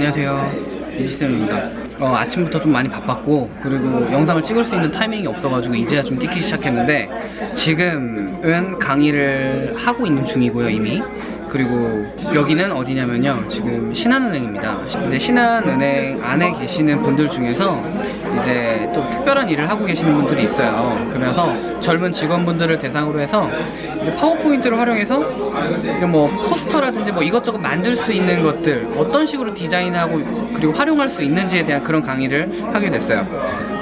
안녕하세요. 이지쌤입니다. 어, 아침부터 좀 많이 바빴고 그리고 영상을 찍을 수 있는 타이밍이 없어가지고 이제야 좀 찍기 시작했는데 지금은 강의를 하고 있는 중이고요 이미 그리고 여기는 어디냐면요. 지금 신한은행입니다. 이제 신한은행 안에 계시는 분들 중에서 이제 또 특별한 일을 하고 계시는 분들이 있어요. 그래서 젊은 직원분들을 대상으로 해서 이제 파워포인트를 활용해서 뭐 포스터라든지 뭐 이것저것 만들 수 있는 것들 어떤 식으로 디자인하고 그리고 활용할 수 있는지에 대한 그런 강의를 하게 됐어요.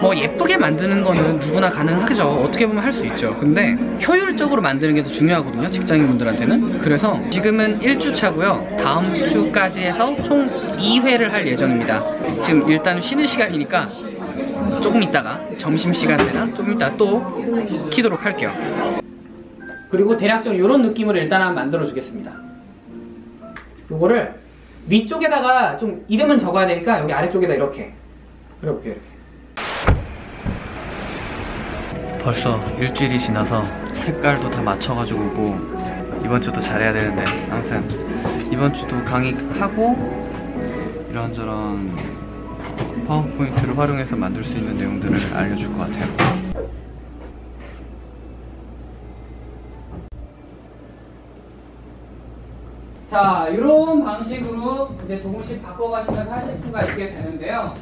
뭐 예쁘게 만드는 거는 누구나 가능하죠? 어떻게 보면 할 수 있죠. 근데 효율적으로 만드는 게 더 중요하거든요 직장인분들한테는. 그래서 지금 은 1주차고요. 다음 주까지 해서 총 2회를 할 예정입니다. 지금 일단 쉬는 시간이니까 조금 있다가 점심시간 되나? 조금 있다가 또 키도록 할게요. 그리고 대략적으로 이런 느낌으로 일단 한번 만들어 주겠습니다. 요거를 위쪽에다가 좀 이름은 적어야 되니까 여기 아래쪽에다 이렇게. 그려볼게요 이렇게. 벌써 일주일이 지나서 색깔도 다 맞춰가지고 오고 이번 주도 잘해야 되는데 아무튼 이번 주도 강의하고 이런저런 파워포인트를 활용해서 만들 수 있는 내용들을 알려줄 것 같아요. 자 이런 방식으로 이제 조금씩 바꿔가시면서 하실 수가 있게 되는데요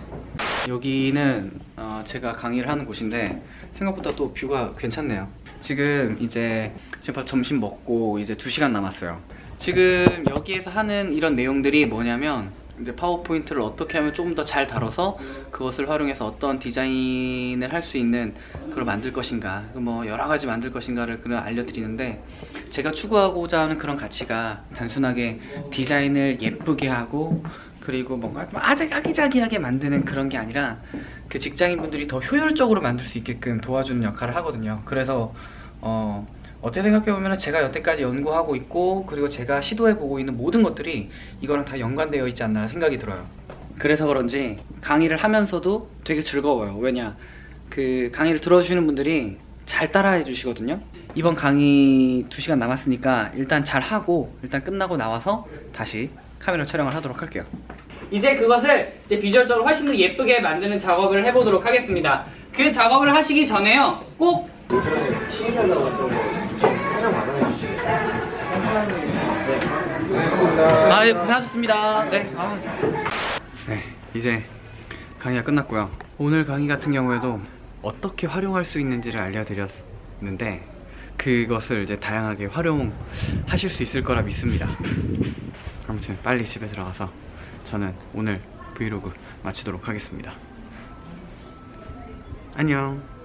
여기는 어, 제가 강의를 하는 곳인데 생각보다 또 뷰가 괜찮네요. 지금 이제 벌써 점심 먹고 이제 2시간 남았어요. 지금 여기에서 하는 이런 내용들이 뭐냐면 이제 파워포인트를 어떻게 하면 조금 더 잘 다뤄서 그것을 활용해서 어떤 디자인을 할 수 있는 그걸 만들 것인가 뭐 여러 가지 만들 것인가를 그걸 알려드리는데 제가 추구하고자 하는 그런 가치가 단순하게 디자인을 예쁘게 하고 그리고 뭔가 아주 아기자기하게 만드는 그런 게 아니라 그 직장인분들이 더 효율적으로 만들 수 있게끔 도와주는 역할을 하거든요. 그래서 어, 어떻게 생각해보면 제가 여태까지 연구하고 있고 그리고 제가 시도해보고 있는 모든 것들이 이거랑 다 연관되어 있지 않나 생각이 들어요. 그래서 그런지 강의를 하면서도 되게 즐거워요. 왜냐 그 강의를 들어주시는 분들이 잘 따라해 주시거든요. 이번 강의 2시간 남았으니까 일단 잘 하고 일단 끝나고 나와서 다시 카메라 촬영을 하도록 할게요 이제 그것을 이제 비주얼적으로 훨씬 더 예쁘게 만드는 작업을 해보도록 하겠습니다 그 작업을 하시기 전에요 꼭 아, 예, 고생하셨습니다. 네. 아. 네, 이제 강의가 끝났고요. 오늘 강의 같은 경우에도 어떻게 활용할 수 있는지를 알려드렸는데 그것을 이제 다양하게 활용하실 수 있을 거라 믿습니다. 아무튼 빨리 집에 들어가서 저는 오늘 브이로그 마치도록 하겠습니다. 안녕.